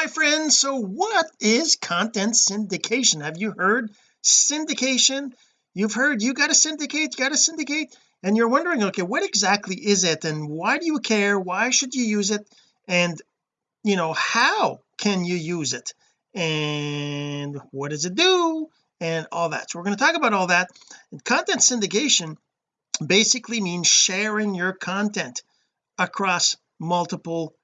hi friends. So what is content syndication? Have you heard syndication? You've heard you got to syndicate you got to syndicate. And you're wondering okay what exactly is it? And why do you care? Why should you use it? And you know how can you use it? And what does it do? And all that. So we're going to talk about all that. And content syndication basically means sharing your content across multiple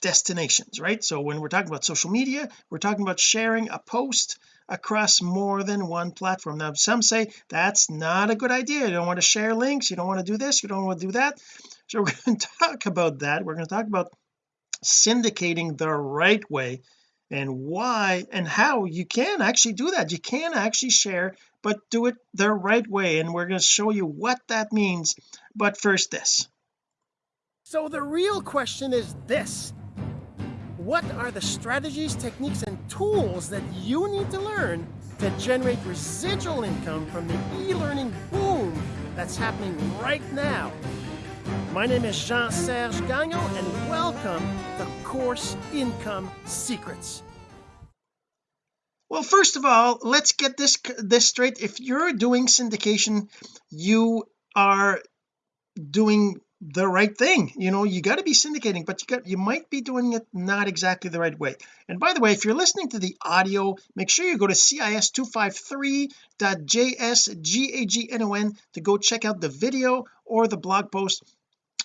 destinations right? So when we're talking about social media we're talking about sharing a post across more than one platform. Now some say that's not a good idea. You don't want to share links. You don't want to do this. You don't want to do that. So we're going to talk about that. We're going to talk about syndicating the right way and why and how you can actually do that. You can actually share but do it the right way and we're going to show you what that means. But first this. So the real question is this what are the strategies techniques and tools that you need to learn to generate residual income from the e-learning boom that's happening right now my name is Jean-Serge Gagnon and welcome to Course Income Secrets. Well first of all let's get this this straight if you're doing syndication you are doing the right thing. You know you got to be syndicating but you got you might be doing it not exactly the right way. And by the way if you're listening to the audio make sure you go to cis253.jsgagnon to go check out the video or the blog post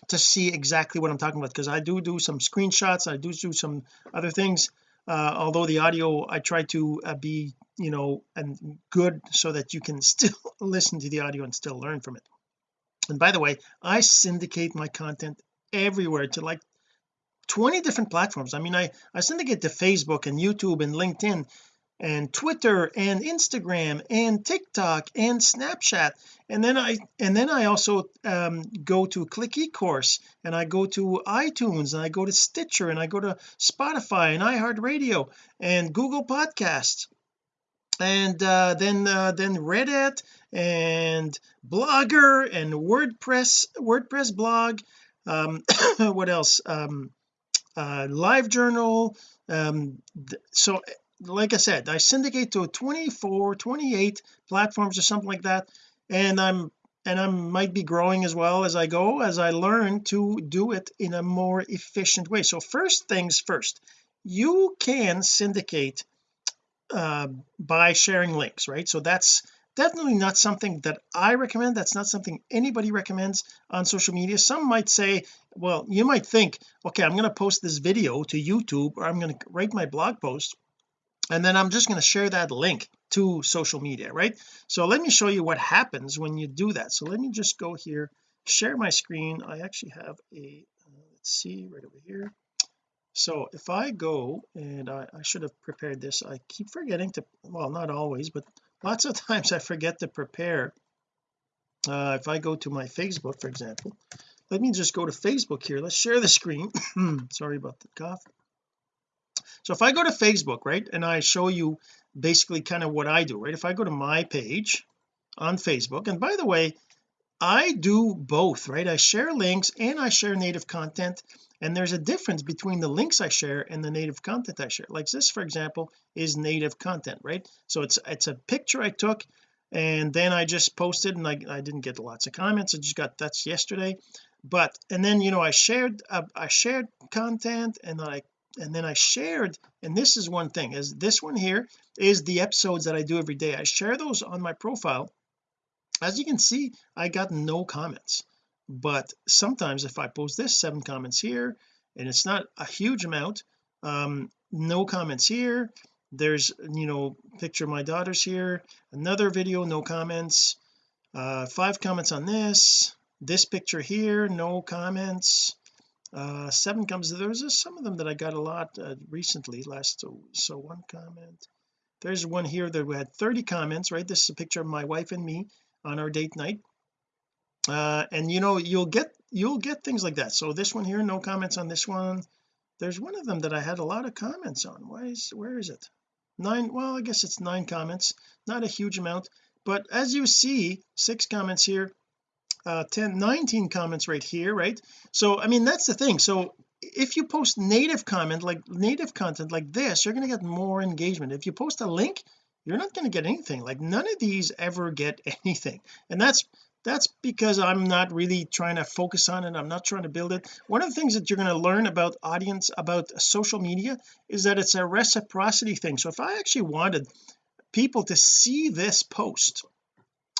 to see exactly what I'm talking about because I do do some screenshots I do do some other things uh, although the audio I try to uh, be you know and good so that you can still listen to the audio and still learn from it and by the way I syndicate my content everywhere to like 20 different platforms. I mean I I syndicate to Facebook and YouTube and LinkedIn and Twitter and Instagram and TikTok and Snapchat. And then I and then I also um, go to click eCourse and I go to iTunes and I go to Stitcher and I go to Spotify and iHeartRadio and Google Podcasts. And uh, then uh, then Reddit and Blogger and WordPress WordPress blog um, what else? Um, uh, LiveJournal um, so like I said I syndicate to 24 28 platforms or something like that and I'm and I might be growing as well as I go as I learn to do it in a more efficient way. So first things first you can syndicate uh, by sharing links right? So that's definitely not something that I recommend. That's not something anybody recommends on social media. Some might say well you might think okay I'm going to post this video to YouTube or I'm going to write my blog post and then I'm just going to share that link to social media right? So let me show you what happens when you do that. So let me just go here share my screen. I actually have a uh, let's see right over here. So if I go and I, I should have prepared this. I keep forgetting to well not always but lots of times I forget to prepare. Uh, if I go to my Facebook for example let me just go to Facebook here. Let's share the screen. Sorry about the cough. So if I go to Facebook right and I show you basically kind of what I do right if I go to my page on Facebook and by the way I do both right? I share links and I share native content and there's a difference between the links I share and the native content I share. Like this for example is native content right? So it's it's a picture I took and then I just posted and I, I didn't get lots of comments. I just got that's yesterday. But and then you know I shared uh, I shared content and then I and then I shared and this is one thing is this one here is the episodes that I do every day. I share those on my profile. As you can see I got no comments but sometimes if I post this seven comments here and it's not a huge amount um no comments here. There's you know picture of my daughters here another video no comments. Uh five comments on this this picture here no comments. Uh seven comes there's some of them that I got a lot uh, recently last so, so one comment. There's one here that we had 30 comments right? This is a picture of my wife and me on our date night uh and you know you'll get you'll get things like that. So this one here no comments on this one. There's one of them that I had a lot of comments on. Why is where is it? Nine well I guess it's nine comments. Not a huge amount. But as you see six comments here uh 10 19 comments right here right? So I mean that's the thing. So if you post native comment like native content like this you're going to get more engagement. If you post a link you're not going to get anything. Like none of these ever get anything. And that's that's because I'm not really trying to focus on it. I'm not trying to build it. One of the things that you're going to learn about audience about social media is that it's a reciprocity thing. So if I actually wanted people to see this post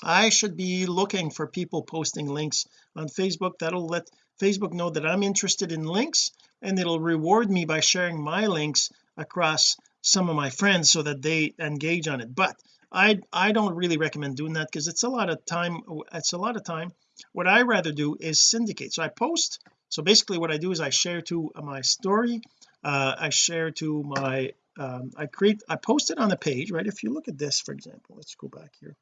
I should be looking for people posting links on Facebook. That'll let Facebook know that I'm interested in links and it'll reward me by sharing my links across some of my friends so that they engage on it. But I I don't really recommend doing that because it's a lot of time it's a lot of time. What I rather do is syndicate. So I post so basically what I do is I share to my story uh, I share to my um, I create I post it on a page right? If you look at this for example let's go back here.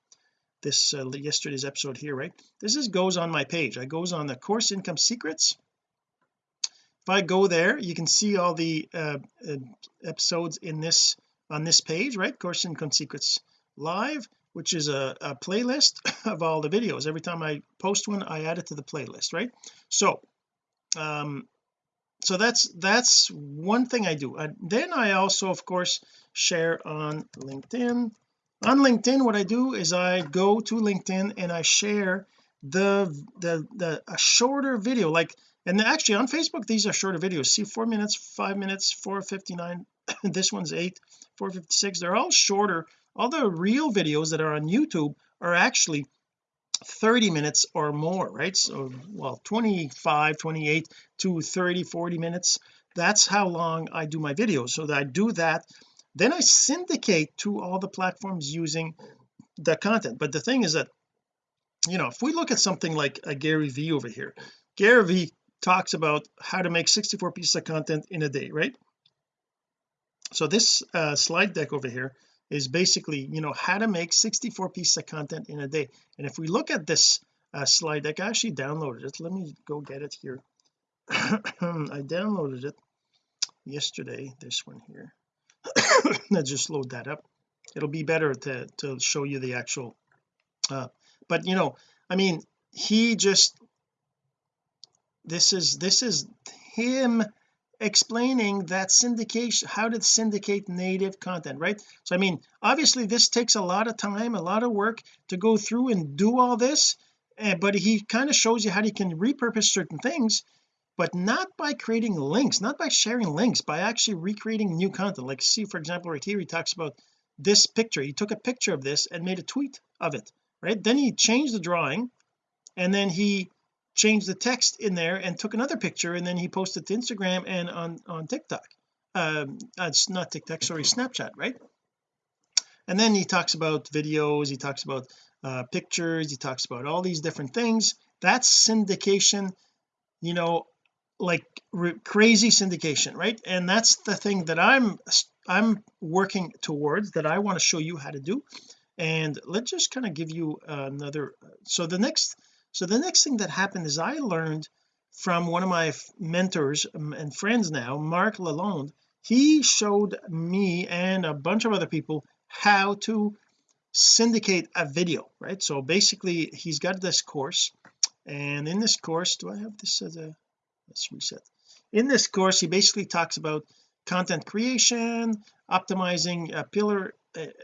This uh, yesterday's episode here right? This is goes on my page. I goes on the course income secrets. If I go there you can see all the uh, uh, episodes in this on this page right? Course income secrets live which is a, a, playlist of all the videos. Every time I post one I add it to the playlist right? So um so that's that's one thing I do. And then I also of course share on LinkedIn. On LinkedIn what I do is I go to LinkedIn and I share the the the a shorter video. Like and actually on Facebook these are shorter videos. See four minutes five minutes 459 this one's eight 456 they're all shorter all the real videos that are on YouTube are actually 30 minutes or more right? So well 25 28 to 30 40 minutes. That's how long I do my videos. So that I do that then I syndicate to all the platforms using the content. But the thing is that you know if we look at something like a Gary V over here Gary V talks about how to make 64 pieces of content in a day right? So this uh, slide deck over here is basically you know how to make 64 pieces of content in a day. And if we look at this uh, slide deck I actually downloaded it. Let me go get it here. I downloaded it yesterday this one here. Let's just load that up. It'll be better to to show you the actual uh but you know I mean he just this is this is him explaining that syndication how to syndicate native content right? So I mean obviously this takes a lot of time a lot of work to go through and do all this uh, but he kind of shows you how you can repurpose certain things but not by creating links not by sharing links by actually recreating new content. Like see for example right here he talks about this picture. He took a picture of this and made a tweet of it right? Then he changed the drawing and then he changed the text in there and took another picture and then he posted to Instagram and on on TikTok. Um it's not TikTok sorry Snapchat right? And then he talks about videos he talks about uh pictures he talks about all these different things. That's syndication you know like crazy syndication right? And that's the thing that I'm I'm working towards that I want to show you how to do. And let's just kind of give you another so the next so the next thing that happened is I learned from one of my mentors um, and friends now Mark Lalonde he showed me and a bunch of other people how to syndicate a video right? So basically he's got this course and in this course do I have this as a let's reset. In this course he basically talks about content creation optimizing a pillar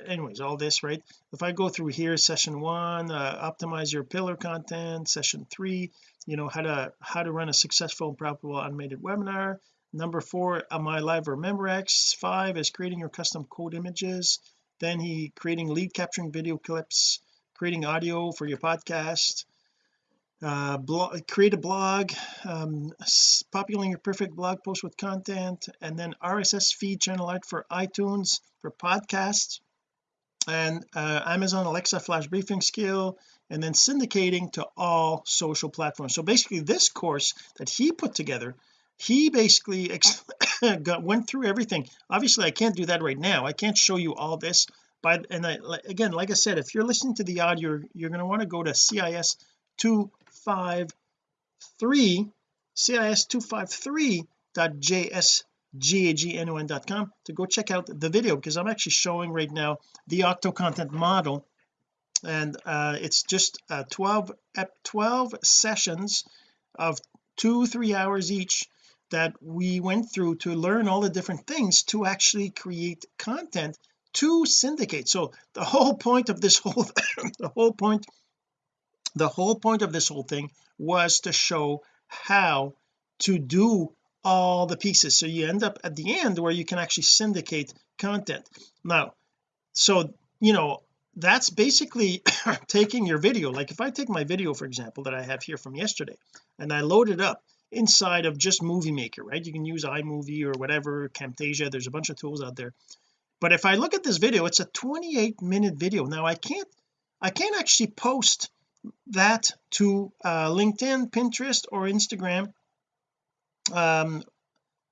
anyways all this right? If I go through here session one uh, optimize your pillar content session three you know how to how to run a successful and profitable automated webinar. Number four am I live or MemberX five is creating your custom code images. Then he creating lead capturing video clips creating audio for your podcast uh blog create a blog um populating your perfect blog post with content and then RSS feed channel out for iTunes for podcasts and uh, Amazon Alexa flash briefing skill and then syndicating to all social platforms. So basically this course that he put together he basically got, went through everything. Obviously I can't do that right now. I can't show you all this but and I, again like I said if you're listening to the audio you're going to want to go to CIS 2 253 cis253.jsgagnon.com to go check out the video because I'm actually showing right now the octo content model. And uh, it's just uh, 12 12 sessions of two three hours each that we went through to learn all the different things to actually create content to syndicate. So the whole point of this whole the whole point the whole point of this whole thing was to show how to do all the pieces. So you end up at the end where you can actually syndicate content. Now so you know that's basically taking your video. Like if I take my video for example that I have here from yesterday and I load it up inside of just movie maker right? You can use iMovie or whatever Camtasia there's a bunch of tools out there. But if I look at this video it's a 28 minute video. Now I can't I can't actually post that to uh, LinkedIn Pinterest or Instagram um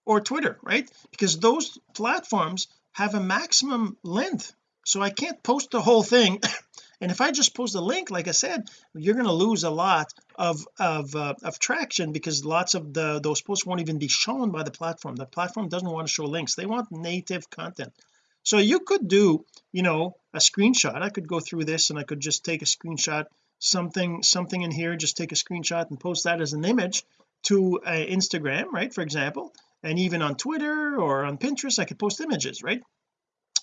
or Twitter right? Because those platforms have a maximum length so I can't post the whole thing. And if I just post a link like I said you're going to lose a lot of of, uh, of traction because lots of the those posts won't even be shown by the platform. The platform doesn't want to show links. They want native content. So you could do you know a screenshot. I could go through this and I could just take a screenshot something something in here just take a screenshot and post that as an image to uh, Instagram right for example. And even on Twitter or on Pinterest I could post images right?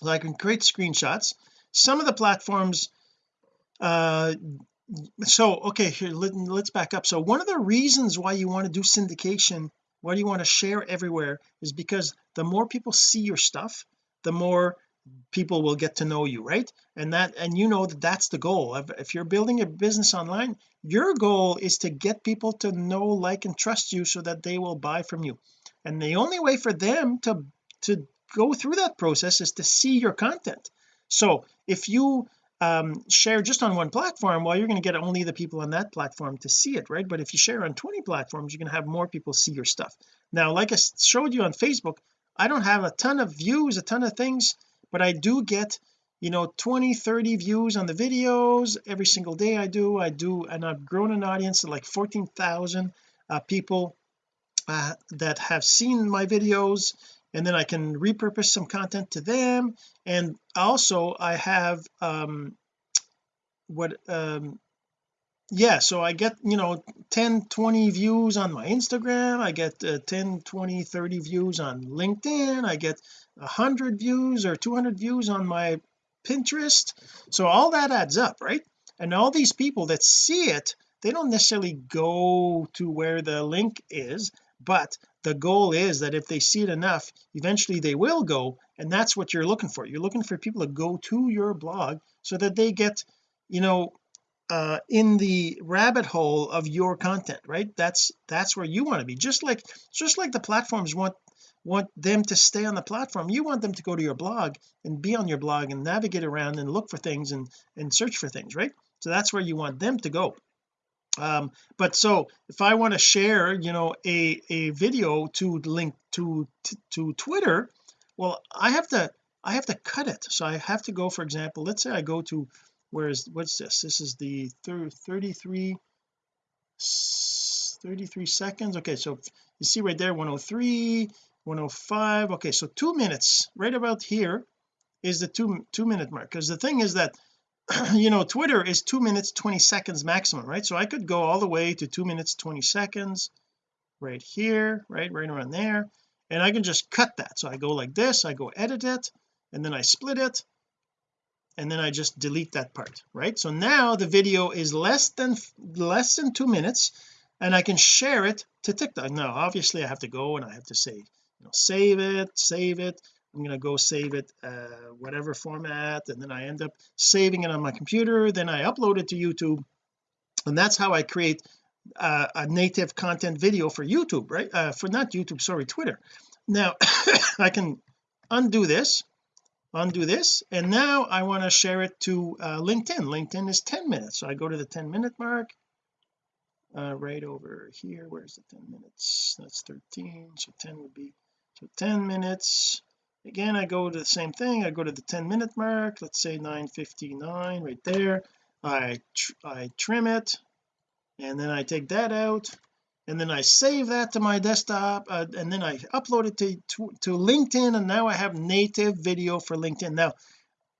So I can create screenshots. Some of the platforms uh so okay here let, let's back up. So one of the reasons why you want to do syndication why do you want to share everywhere is because the more people see your stuff the more people will get to know you right? And that and you know that that's the goal. If, you're building a business online your goal is to get people to know like and trust you so that they will buy from you. And the only way for them to to go through that process is to see your content. So if you um, share just on one platform well you're going to get only the people on that platform to see it right? But if you share on 20 platforms you're going to have more people see your stuff. Now like I showed you on Facebook I don't have a ton of views a ton of things but I do get you know 20 30 views on the videos every single day I do. I do and I've grown an audience of like 14,000 uh, people uh, that have seen my videos and then I can repurpose some content to them. And also I have um what um yeah so I get you know 10 20 views on my Instagram I get uh, 10 20 30 views on LinkedIn I get 100 views or 200 views on my Pinterest. So all that adds up right? And all these people that see it they don't necessarily go to where the link is but the goal is that if they see it enough eventually they will go and that's what you're looking for. You're looking for people to go to your blog so that they get you know uh in the rabbit hole of your content right? That's that's where you want to be. Just like just like the platforms want want them to stay on the platform you want them to go to your blog and be on your blog and navigate around and look for things and and search for things right? So that's where you want them to go. Um but so if I want to share you know a a video to link to to Twitter well I have to I have to cut it. So I have to go for example let's say I go to where is what's this? This is the 33 33 seconds? Okay so you see right there 103 105 okay so two minutes right about here is the two two minute mark. Because the thing is that you know Twitter is two minutes 20 seconds maximum right? So I could go all the way to two minutes 20 seconds right here right right around there. And I can just cut that. So I go like this I go edit it and then I split it and then I just delete that part right? So now the video is less than less than two minutes and I can share it to TikTok. Now obviously I have to go and I have to say you know save it save it. I'm going to go save it uh whatever format and then I end up saving it on my computer. Then I upload it to YouTube and that's how I create uh, a native content video for YouTube right? Uh, for not YouTube sorry Twitter. Now I can undo this undo this and now I want to share it to uh, LinkedIn. LinkedIn is 10 minutes so I go to the 10 minute mark uh, right over here. Where's the 10 minutes? That's 13 so 10 would be so 10 minutes. Again I go to the same thing. I go to the 10 minute mark let's say 9:59 right there. I tr I trim it and then I take that out and then I save that to my desktop uh, and then I upload it to, to to LinkedIn and now I have native video for LinkedIn. Now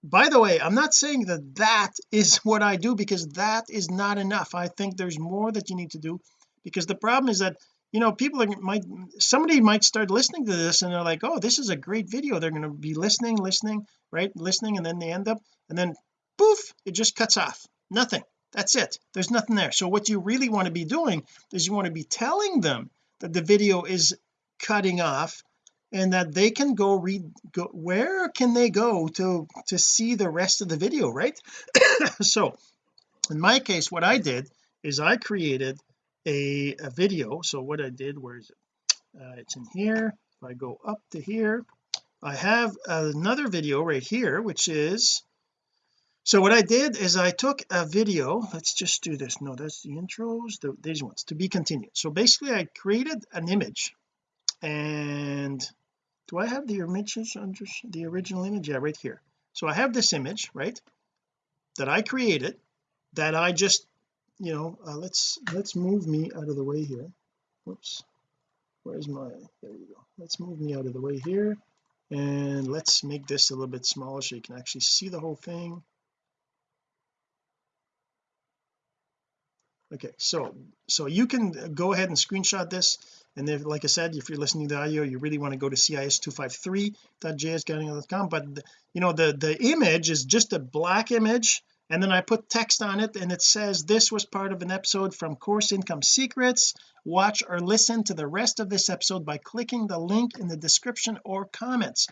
by the way I'm not saying that that is what I do because that is not enough. I think there's more that you need to do because the problem is that you know people are, might somebody might start listening to this and they're like oh this is a great video. They're going to be listening listening right listening and then they end up and then poof it just cuts off. Nothing that's it. There's nothing there. So what you really want to be doing is you want to be telling them that the video is cutting off and that they can go read go where can they go to to see the rest of the video right? So in my case what I did is I created a, a video. So what I did where is it? Uh, it's in here. If I go up to here I have another video right here which is so what I did is I took a video let's just do this. No that's the intros the, these ones to be continued. So basically I created an image. And do I have the images under the original image? Yeah right here. So I have this image right that I created that I just you know uh, let's let's move me out of the way here. Whoops. Where's my there you go. Let's move me out of the way here. And let's make this a little bit smaller so you can actually see the whole thing okay so so you can go ahead and screenshot this and then like I said if you're listening to audio you really want to go to cis253.jsgagnon.com but you know the the image is just a black image and then I put text on it and it says this was part of an episode from course income secrets. Watch or listen to the rest of this episode by clicking the link in the description or comments.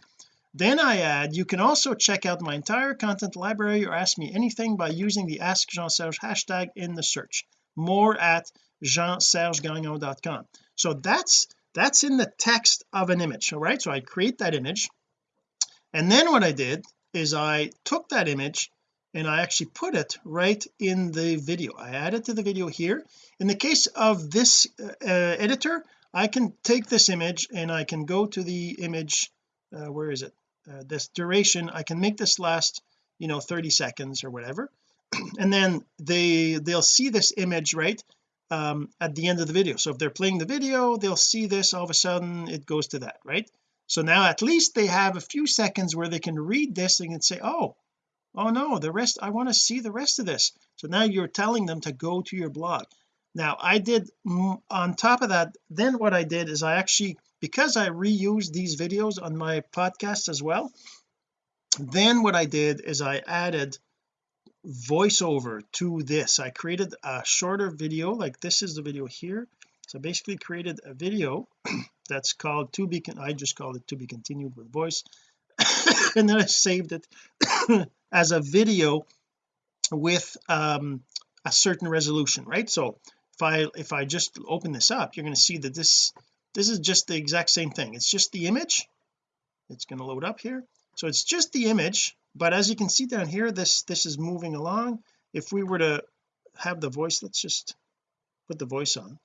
Then I add you can also check out my entire content library or ask me anything by using the ask Jean Serge hashtag in the search more at jeansergegagnon.com so that's that's in the text of an image all right? So I create that image. And then what I did is I took that image and I actually put it right in the video. I added to the video here. In the case of this uh, uh, editor I can take this image and I can go to the image uh, where is it? Uh, this duration I can make this last you know 30 seconds or whatever and then they they'll see this image right um, at the end of the video. So if they're playing the video they'll see this all of a sudden it goes to that right? So now at least they have a few seconds where they can read this and can say oh oh no the rest I want to see the rest of this. So now you're telling them to go to your blog. Now I did on top of that then what I did is I actually because I reused these videos on my podcast as well then what I did is I added voiceover to this. I created a shorter video like this is the video here. So basically created a video that's called to be I just called it to be continued with voice. And then I saved it as a video with um, a certain resolution right? So if I if I just open this up you're going to see that this this is just the exact same thing. It's just the image. It's going to load up here. So it's just the image but as you can see down here this this is moving along. If we were to have the voice let's just put the voice on.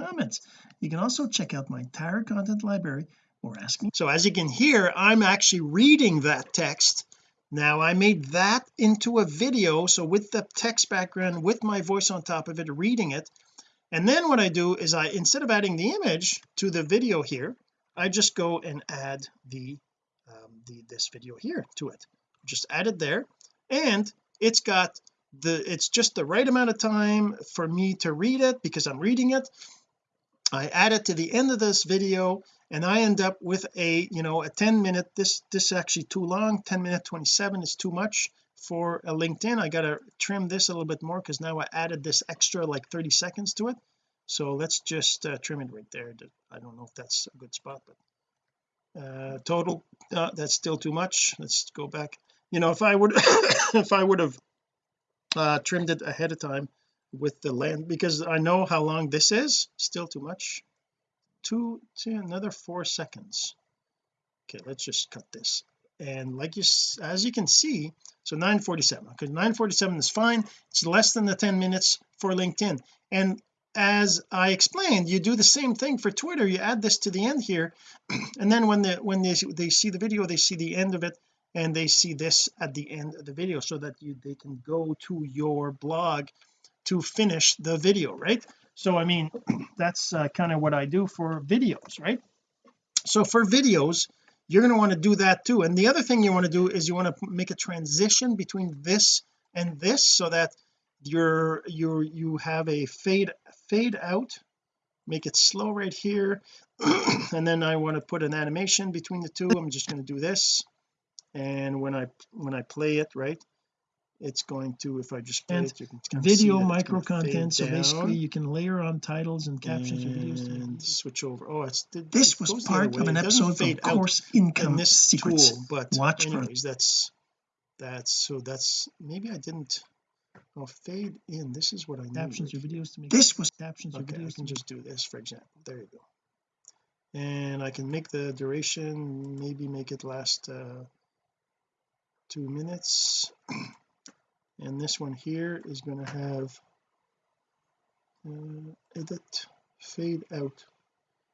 Comments. You can also check out my entire content library or ask me. So as you can hear I'm actually reading that text. Now I made that into a video so with the text background with my voice on top of it reading it. And then what I do is I instead of adding the image to the video here I just go and add the um, the this video here to it just add it there. And it's got the it's just the right amount of time for me to read it because I'm reading it. I add it to the end of this video and I end up with a you know a 10 minute this this is actually too long 10 minute 27 is too much for a LinkedIn. I gotta trim this a little bit more because now I added this extra like 30 seconds to it. So let's just uh, trim it right there. I don't know if that's a good spot but uh total uh, that's still too much. Let's go back you know if I would if I would have uh trimmed it ahead of time with the land because I know how long this is still too much. Two to another four seconds. Okay let's just cut this. And like you as you can see so 947 because 947 is fine. It's less than the 10 minutes for LinkedIn. And as I explained you do the same thing for Twitter. You add this to the end here and then when the when they they see the video they see the end of it and they see this at the end of the video so that you they can go to your blog to finish the video right? So I mean that's uh, kind of what I do for videos right? So for videos you're going to want to do that too and the other thing you want to do is you want to make a transition between this and this so that you're you're you have a fade fade out make it slow right here and then I want to put an animation between the two. I'm just going to do this and when I when I play it right it's going to if I just play And it you can kind of video micro content so basically you can layer on titles and captions or videos and switch over. Oh it's it, this it was goes the other part of an episode of course in income this secrets. tool but watch for anyways that's that's so that's maybe I didn't I'll fade in. This is what I need captions or videos to make this was captions or okay I videos can just do this for example. There you go. And I can make the duration maybe make it last uh two minutes. And this one here is going to have uh, edit fade out.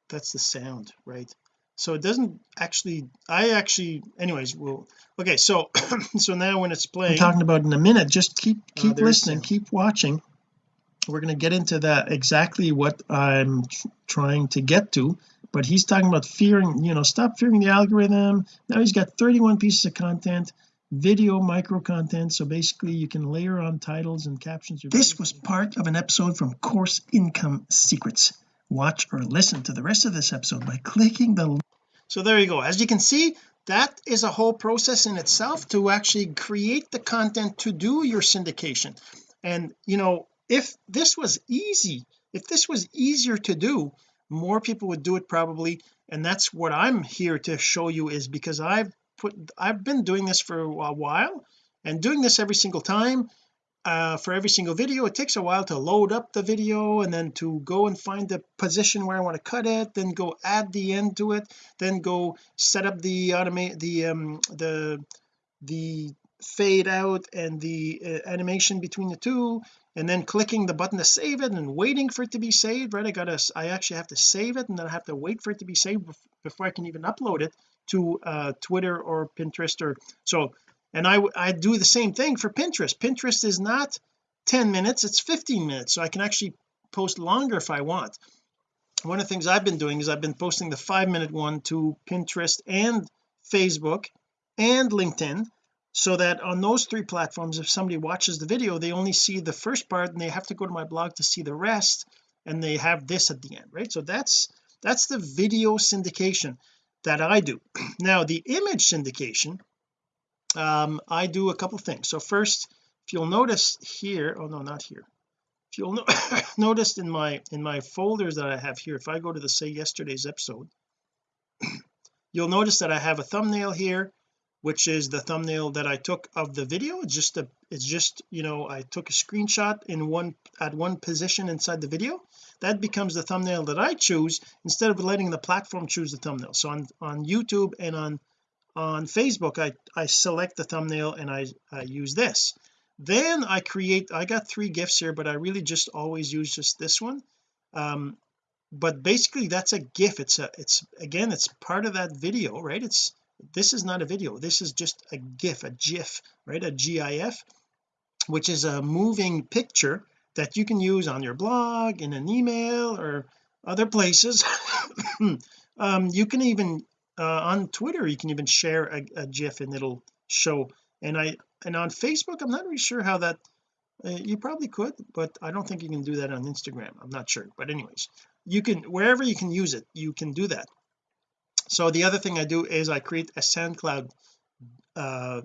That's the sound right? So it doesn't actually I actually anyways well okay so so now when it's I'm playing talking about in a minute. Just keep Uh, keep is listening. keep watching. We're going to get into that exactly what I'm tr- trying to get to but he's talking about fearing you know stop fearing the algorithm. Now he's got 31 pieces of content video micro content. So basically you can layer on titles and captions this was part of an episode from course income secrets. Watch or listen to the rest of this episode by clicking the so there you go. As you can see that is a whole process in itself to actually create the content to do your syndication. And you know if this was easy if this was easier to do more people would do it probably. And that's what I'm here to show you is because I've put I've been doing this for a while and doing this every single time uh, for every single video. It takes a while to load up the video and then to go and find the position where I want to cut it then go add the end to it then go set up the automate the um the the fade out and the uh, animation between the two and then clicking the button to save it and waiting for it to be saved right? I gotta I actually have to save it and then I have to wait for it to be saved before I can even upload it to uh Twitter or Pinterest or so and I I do the same thing for Pinterest. Pinterest is not 10 minutes it's 15 minutes so I can actually post longer if I want. One of the things I've been doing is I've been posting the five minute one to Pinterest and Facebook and LinkedIn so that on those three platforms if somebody watches the video they only see the first part and they have to go to my blog to see the rest and they have this at the end right? So that's that's the video syndication that I do. Now the image syndication um I do a couple things. So first if you'll notice here oh no not here. If you'll no notice in my in my folders that I have here if I go to the say yesterday's episode you'll notice that I have a thumbnail here which is the thumbnail that I took of the video. It's just a it's just you know I took a screenshot in one at one position inside the video. That becomes the thumbnail that I choose instead of letting the platform choose the thumbnail. So on on YouTube and on on Facebook I I select the thumbnail and I, I use this. Then I create I got three gifs here but I really just always use just this one. Um but basically that's a gif it's a it's again it's part of that video right? It's this is not a video. This is just a gif a gif right? A gif which is a moving picture that you can use on your blog in an email or other places. Um you can even uh, on Twitter you can even share a, a gif and it'll show. And I and on Facebook I'm not really sure how that uh, you probably could but I don't think you can do that on Instagram. I'm not sure. But anyways you can wherever you can use it you can do that so the other thing I do is I create a SoundCloud uh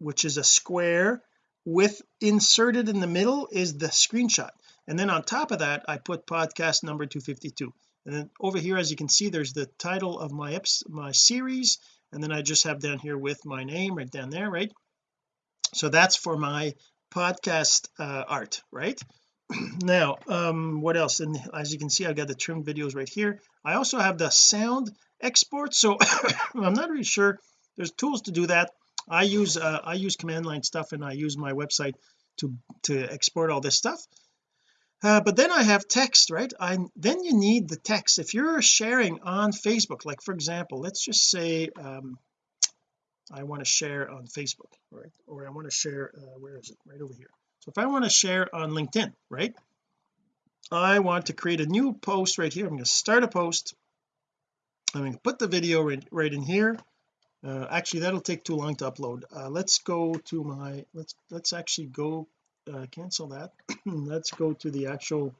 which is a square with inserted in the middle is the screenshot. And then on top of that I put podcast number 252 and then over here as you can see there's the title of my my series. And then I just have down here with my name right down there right? So that's for my podcast uh, art right? Now um what else? And as you can see I've got the trimmed videos right here. I also have the sound export. So I'm not really sure. There's tools to do that. I use uh, I use command line stuff and I use my website to to export all this stuff. Uh, but then I have text right? I then you need the text. If you're sharing on Facebook like for example let's just say um I want to share on Facebook right or I want to share uh, where is it? Right over here. So if I want to share on LinkedIn right? I want to create a new post right here. I'm going to start a post I'm going to put the video right, right in here. Uh, actually that'll take too long to upload. Uh, let's go to my let's let's actually go uh, cancel that. Let's go to the actual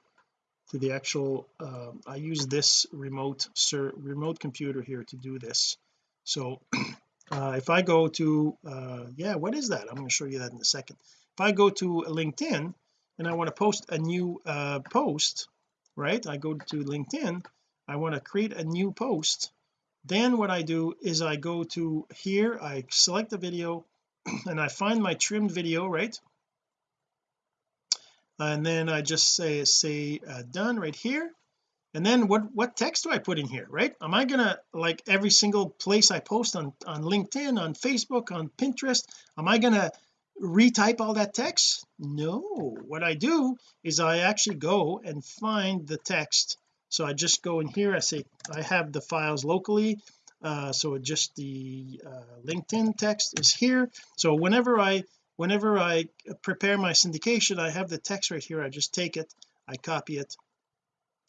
to the actual uh, I use this remote sir remote computer here to do this. So uh, if I go to uh, yeah what is that? I'm going to show you that in a second. If I go to LinkedIn and I want to post a new uh, post right? I go to LinkedIn I want to create a new post. Then what I do is I go to here I select the video and I find my trimmed video right? And then I just say say uh, done right here. And then what what text do I put in here right? Am I gonna like every single place I post on on LinkedIn on Facebook on Pinterest am I gonna retype all that text? No. What I do is I actually go and find the text so I just go in here I say I have the files locally. Uh, so just the uh, LinkedIn text is here. So whenever I whenever I prepare my syndication I have the text right here. I just take it I copy it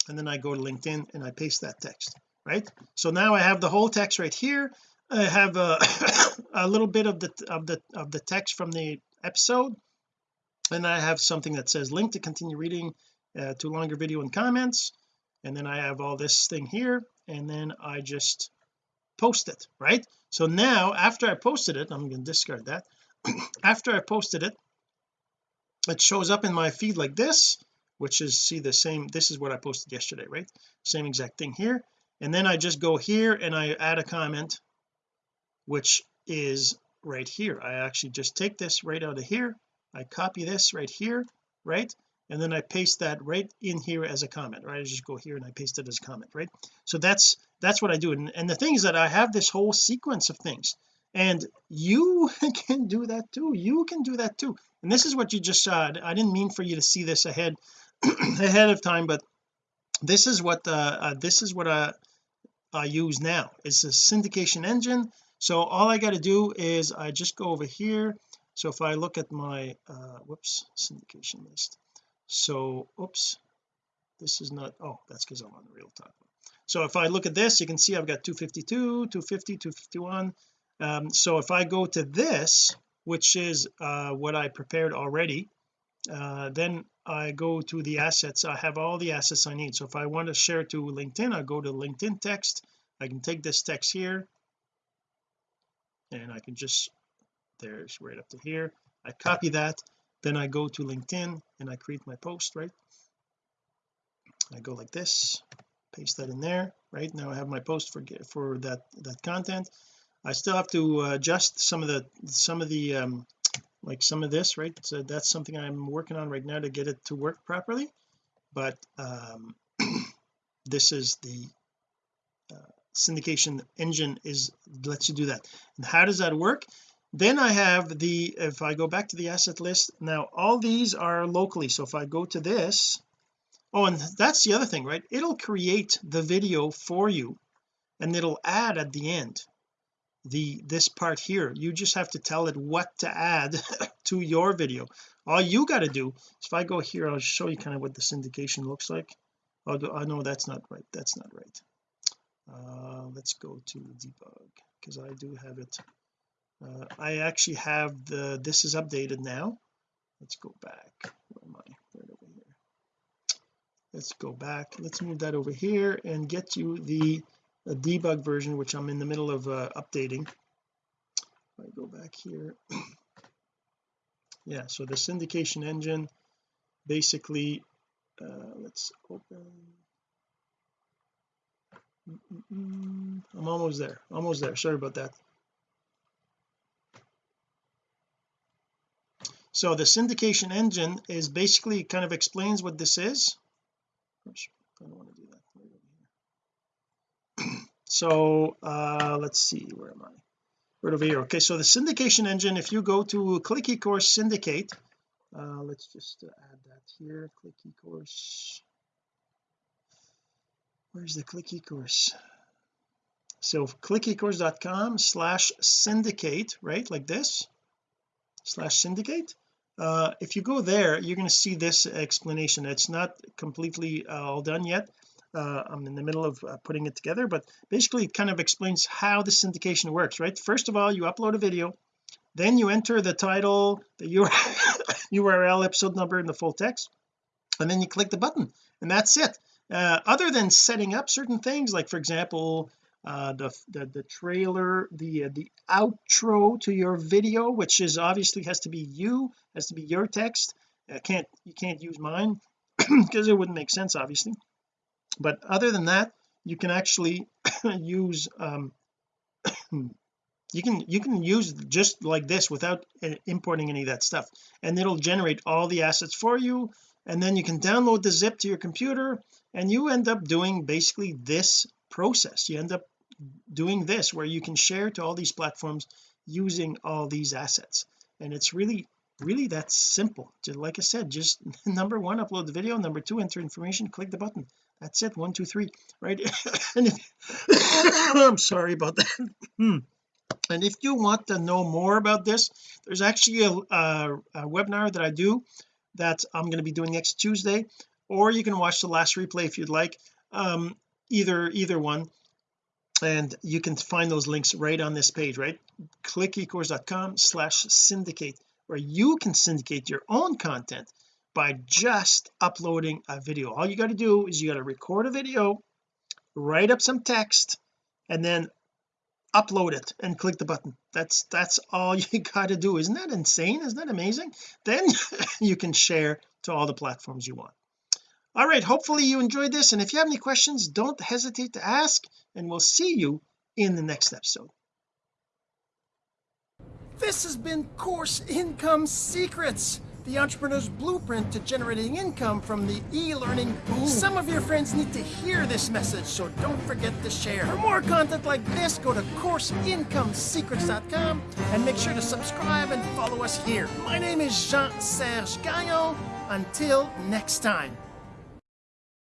and then I go to LinkedIn and I paste that text right? So now I have the whole text right here. I have a, a little bit of the of the of the text from the episode and I have something that says link to continue reading uh, to longer video and comments and then I have all this thing here and then I just post it right? So now after I posted it I'm going to discard that. After I posted it it shows up in my feed like this which is see the same this is what I posted yesterday right? Same exact thing here. And then I just go here and I add a comment which is right here. I actually just take this right out of here. I copy this right here right and then I paste that right in here as a comment right? I just go here and I paste it as a comment right? So that's that's what I do. And, and the thing is that I have this whole sequence of things and you can do that too. You can do that too. And this is what you just saw I didn't mean for you to see this ahead ahead of time but this is what uh, uh, this is what uh, I use now. It's a syndication engine. So all I got to do is I just go over here. So if I look at my uh whoops syndication list so oops this is not oh that's because I'm on the real time. So if I look at this you can see I've got 252 250 251 um, so if I go to this which is uh, what I prepared already uh, then I go to the assets. I have all the assets I need. So if I want to share to LinkedIn I go to LinkedIn text. I can take this text here. And I can just there's right up to here. I copy that then I go to LinkedIn and I create my post right? I go like this paste that in there right? Now I have my post for for that that content. I still have to uh, adjust some of the some of the um like some of this right? So that's something I'm working on right now to get it to work properly. But um this is the uh, syndication engine is lets you do that. And how does that work then I have the if I go back to the asset list now all these are locally. So if I go to this oh and that's the other thing right? It'll create the video for you and it'll add at the end the this part here. You just have to tell it what to add to your video. All you got to do if I go here I'll show you kind of what the syndication looks like. Oh I know that's not right that's not right. Uh, let's go to debug because I do have it uh, I actually have the this is updated now. Let's go back. Where am I? Right over here. Let's go back. Let's move that over here and get you the a debug version which I'm in the middle of uh, updating. I go back here. Yeah so the syndication engine basically uh, let's open. I'm almost there. Almost there. Sorry about that so the syndication engine is basically kind of explains what this is. So uh let's see where am I? Right over here. Okay so the syndication engine if you go to click eCourse syndicate uh let's just uh, add that here. Click eCourse. Where's the click eCourse? So clickecourse.com slash syndicate right like this slash syndicate uh, if you go there you're going to see this explanation. It's not completely uh, all done yet. Uh, I'm in the middle of uh, putting it together but basically it kind of explains how the syndication works right? First of all you upload a video then you enter the title the URL episode number and the full text and then you click the button and that's it. Uh, other than setting up certain things like for example uh, the, the the trailer the uh, the outro to your video which is obviously has to be you has to be your text. I can't you can't use mine because it wouldn't make sense obviously. But other than that you can actually use um you can you can use just like this without uh, importing any of that stuff. And it'll generate all the assets for you. And then you can download the zip to your computer and you end up doing basically this process. You end up doing this where you can share to all these platforms using all these assets. And it's really really that simple. Just like I said just number one upload the video. Number two enter information. Click the button. That's it. One two three. Right? And if I'm sorry about that. Hmm. and if you want to know more about this there's actually a, a, a webinar that I do that I'm going to be doing next Tuesday or you can watch the last replay if you'd like. Um either either one. And you can find those links right on this page right? Click ecourse.com slash syndicate where you can syndicate your own content by just uploading a video. All you got to do is you got to record a video write up some text and then upload it and click the button. That's that's all you got to do. Isn't that insane? Isn't that amazing? Then you can share to all the platforms you want all right hopefully you enjoyed this and if you have any questions don't hesitate to ask and we'll see you in the next episode This has been Course Income Secrets, the entrepreneur's blueprint to generating income from the e-learning boom. Some of your friends need to hear this message, so don't forget to share. For more content like this, go to CourseIncomeSecrets.com and make sure to subscribe and follow us here. My name is Jean-Serge Gagnon. Until next time.